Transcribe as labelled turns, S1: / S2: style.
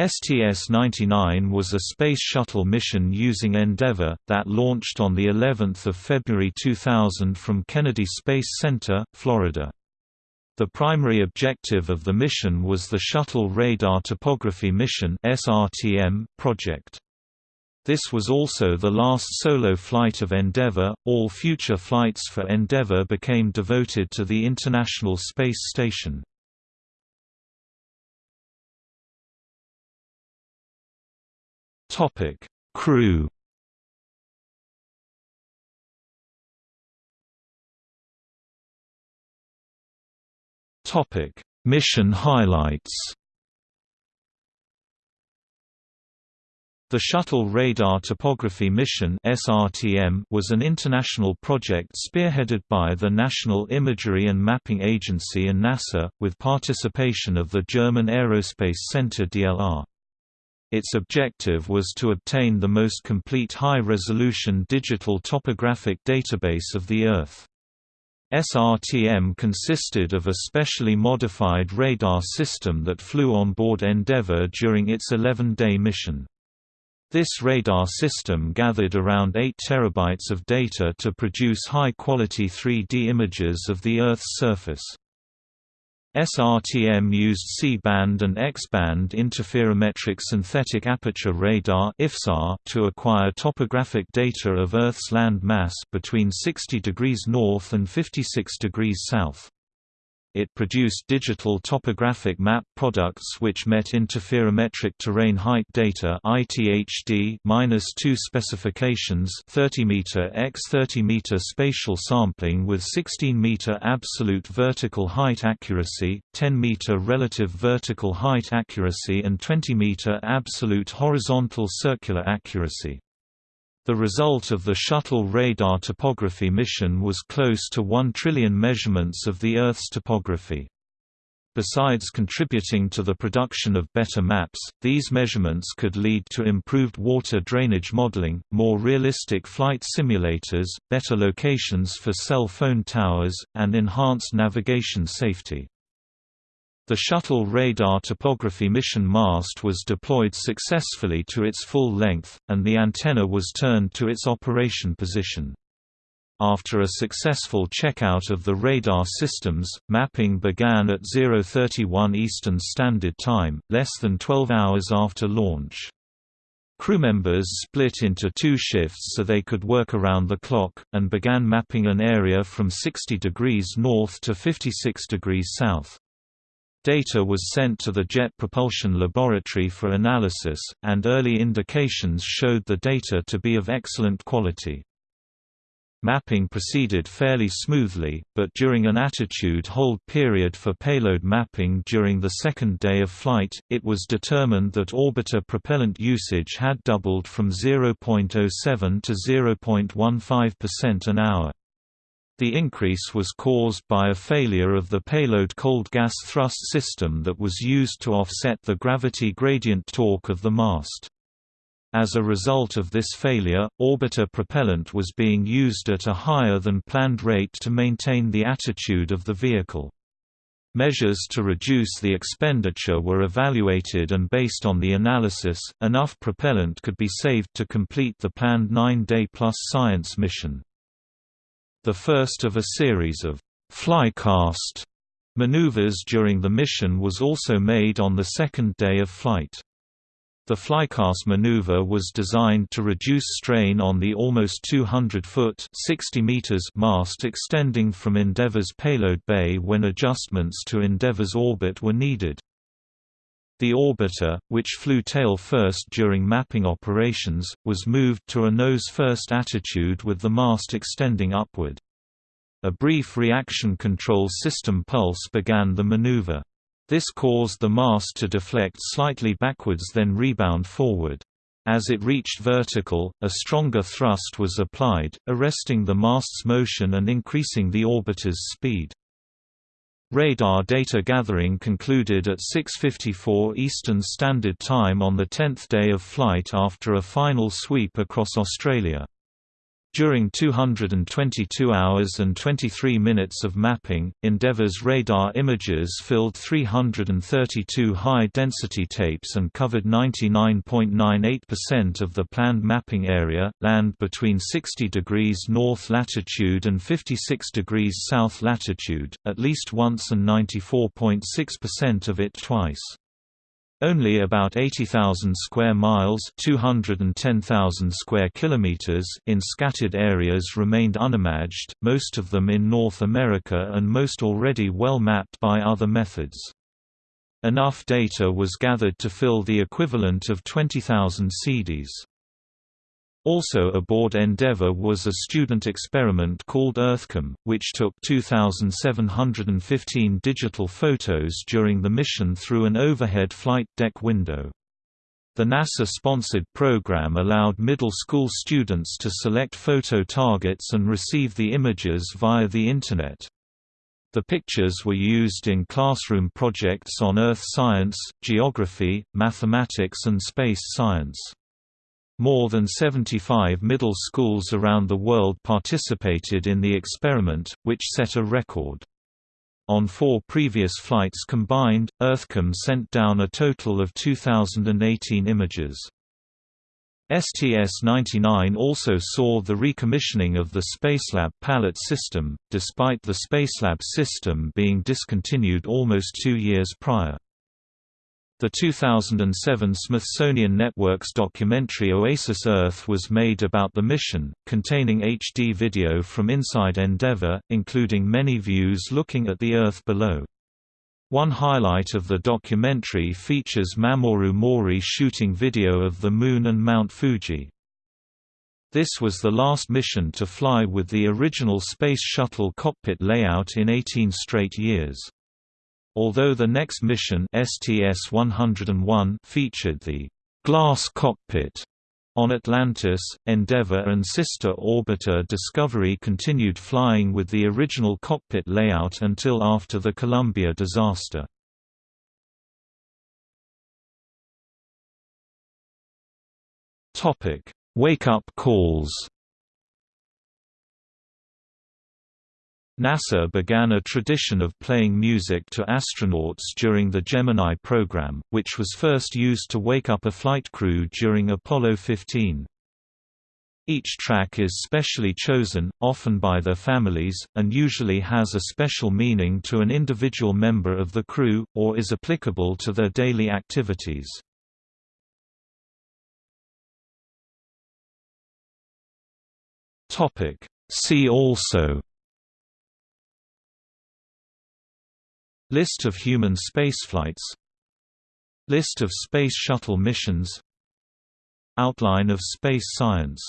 S1: STS-99 was a Space Shuttle mission using Endeavour, that launched on of February 2000 from Kennedy Space Center, Florida. The primary objective of the mission was the Shuttle Radar Topography Mission project. This was also the last solo flight of Endeavour. All future flights for Endeavour became devoted to the International Space Station. Topic: Crew. Topic: Mission highlights. The Shuttle Radar Topography Mission was an international project spearheaded by the National Imagery and Mapping Agency and NASA, with participation of the German Aerospace Center DLR. Its objective was to obtain the most complete high-resolution digital topographic database of the Earth. SRTM consisted of a specially modified radar system that flew on board Endeavour during its 11-day mission. This radar system gathered around 8 terabytes of data to produce high-quality 3D images of the Earth's surface. SRTM used C-band and X-band interferometric synthetic aperture radar to acquire topographic data of Earth's land mass between 60 degrees north and 56 degrees south. It produced digital topographic map products which met interferometric terrain height data ITHD-2 specifications 30 meter x 30 meter spatial sampling with 16 meter absolute vertical height accuracy, 10 meter relative vertical height accuracy and 20 meter absolute horizontal circular accuracy. The result of the Shuttle Radar Topography mission was close to 1 trillion measurements of the Earth's topography. Besides contributing to the production of better maps, these measurements could lead to improved water drainage modeling, more realistic flight simulators, better locations for cell phone towers, and enhanced navigation safety. The Shuttle Radar Topography mission mast was deployed successfully to its full length, and the antenna was turned to its operation position. After a successful checkout of the radar systems, mapping began at 031 Eastern Standard Time, less than 12 hours after launch. Crew members split into two shifts so they could work around the clock, and began mapping an area from 60 degrees north to 56 degrees south. Data was sent to the Jet Propulsion Laboratory for analysis, and early indications showed the data to be of excellent quality. Mapping proceeded fairly smoothly, but during an attitude hold period for payload mapping during the second day of flight, it was determined that orbiter propellant usage had doubled from 0.07 to 0.15% an hour. The increase was caused by a failure of the payload cold gas thrust system that was used to offset the gravity gradient torque of the mast. As a result of this failure, orbiter propellant was being used at a higher than planned rate to maintain the attitude of the vehicle. Measures to reduce the expenditure were evaluated and based on the analysis, enough propellant could be saved to complete the planned nine-day-plus science mission. The first of a series of flycast maneuvers during the mission was also made on the second day of flight. The flycast maneuver was designed to reduce strain on the almost 200-foot (60 meters) mast extending from Endeavour's payload bay when adjustments to Endeavour's orbit were needed. The orbiter, which flew tail-first during mapping operations, was moved to a nose-first attitude with the mast extending upward. A brief reaction control system pulse began the maneuver. This caused the mast to deflect slightly backwards then rebound forward. As it reached vertical, a stronger thrust was applied, arresting the mast's motion and increasing the orbiter's speed. Radar data gathering concluded at 6.54 Eastern Standard Time on the 10th day of flight after a final sweep across Australia. During 222 hours and 23 minutes of mapping, Endeavour's radar images filled 332 high-density tapes and covered 99.98% of the planned mapping area, land between 60 degrees north latitude and 56 degrees south latitude, at least once and 94.6% of it twice. Only about 80,000 square miles (210,000 square kilometers) in scattered areas remained unimaged, most of them in North America and most already well mapped by other methods. Enough data was gathered to fill the equivalent of 20,000 CDs. Also aboard Endeavour was a student experiment called EarthKAM, which took 2,715 digital photos during the mission through an overhead flight deck window. The NASA-sponsored program allowed middle school students to select photo targets and receive the images via the Internet. The pictures were used in classroom projects on Earth science, geography, mathematics and space science. More than 75 middle schools around the world participated in the experiment, which set a record. On four previous flights combined, EarthKAM sent down a total of 2,018 images. STS-99 also saw the recommissioning of the Spacelab pallet system, despite the Spacelab system being discontinued almost two years prior. The 2007 Smithsonian Network's documentary Oasis Earth was made about the mission, containing HD video from inside Endeavour, including many views looking at the Earth below. One highlight of the documentary features Mamoru Mohri shooting video of the Moon and Mount Fuji. This was the last mission to fly with the original Space Shuttle cockpit layout in 18 straight years. Although the next mission STS-101 featured the «glass cockpit» on Atlantis, Endeavour and sister orbiter Discovery continued flying with the original cockpit layout until after the Columbia disaster. Wake-up calls NASA began a tradition of playing music to astronauts during the Gemini program, which was first used to wake up a flight crew during Apollo 15. Each track is specially chosen, often by their families, and usually has a special meaning to an individual member of the crew, or is applicable to their daily activities. See also List of human spaceflights. List of Space Shuttle missions. Outline of space science